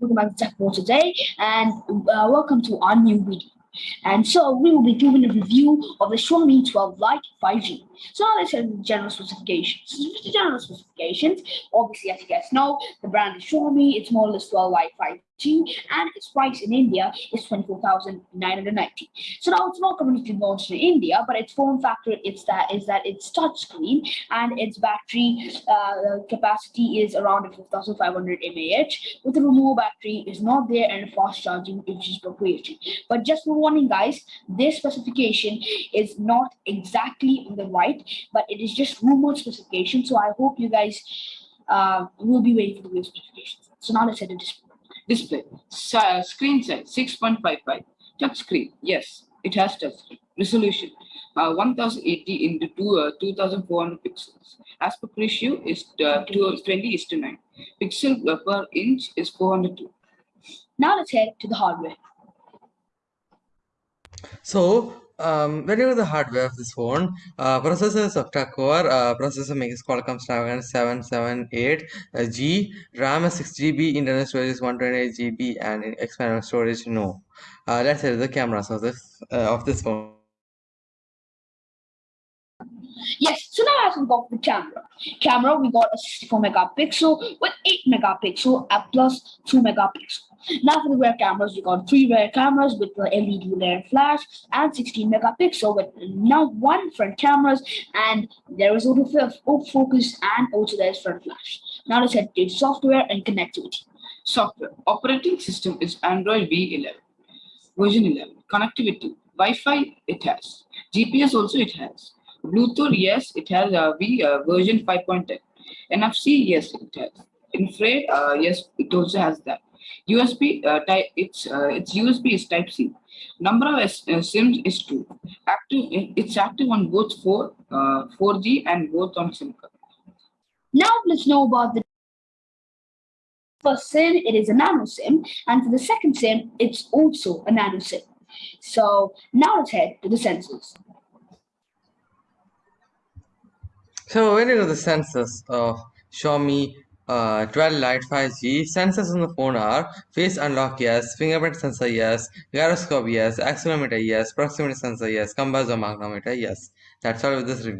welcome back to Tech Pro today, and uh, welcome to our new video. And so we will be doing a review of the Xiaomi 12 Lite 5G. So now let's have the general specifications. So The general specifications, obviously, as you guys know, the brand is Xiaomi. It's more or less 12 Lite 5G, and its price in India is 24,990. So now it's not completely launched in India, but its form factor is that is that it's touchscreen and its battery uh, capacity is around 5,500 mAh. With the removable battery is not there and fast charging is proprietary. But just for warning, guys, this specification is not exactly on the right, but it is just rumored specification. So I hope you guys uh, will be waiting for the specifications. So now let's head to display. Display. Sa- screen size 6.55. Touch screen. Yes, it has touch screen. Resolution uh, 1080 into two, uh, 2400 pixels. Aspect ratio is uh, 20 is to 9. Pixel per inch is 402. Now let's head to the hardware. So, um, when you know the hardware of this phone, uh, processor is octa-core, uh, processor makes Qualcomm Snapdragon 778 uh, G, RAM is 6 GB, internal storage is 128 GB, and external storage no. Uh, let's say the cameras of this uh, of this phone. Yes, let's for the camera. Camera, we got a 64 megapixel with 8 megapixel plus 2 megapixel. Now for the rear cameras, we got three rear cameras with the LED rear flash and 16 megapixel with now one front cameras and there is autofocus and also there's front flash. Now let's head to software and connectivity. Software. Operating system is Android V11. Version 11. Connectivity. Wi-Fi it has. GPS also it has. Bluetooth, yes, it has a V uh, version 5.10. NFC, yes, it has. Infrared, uh, yes, it also has that. USB, uh, type, it's uh, its USB is Type C. Number of uh, SIMs is two. Active, it's active on both 4, 4G uh, and both on SIM card. Now let's know about the first SIM. It is a nano SIM, and for the second SIM, it's also a nano SIM. So now let's head to the sensors. So when you know the sensors of Xiaomi uh, 12 Lite 5G, sensors on the phone are face unlock yes, fingerprint sensor yes, gyroscope yes, accelerometer yes, proximity sensor yes, compass or magnetometer yes. That's all with this review.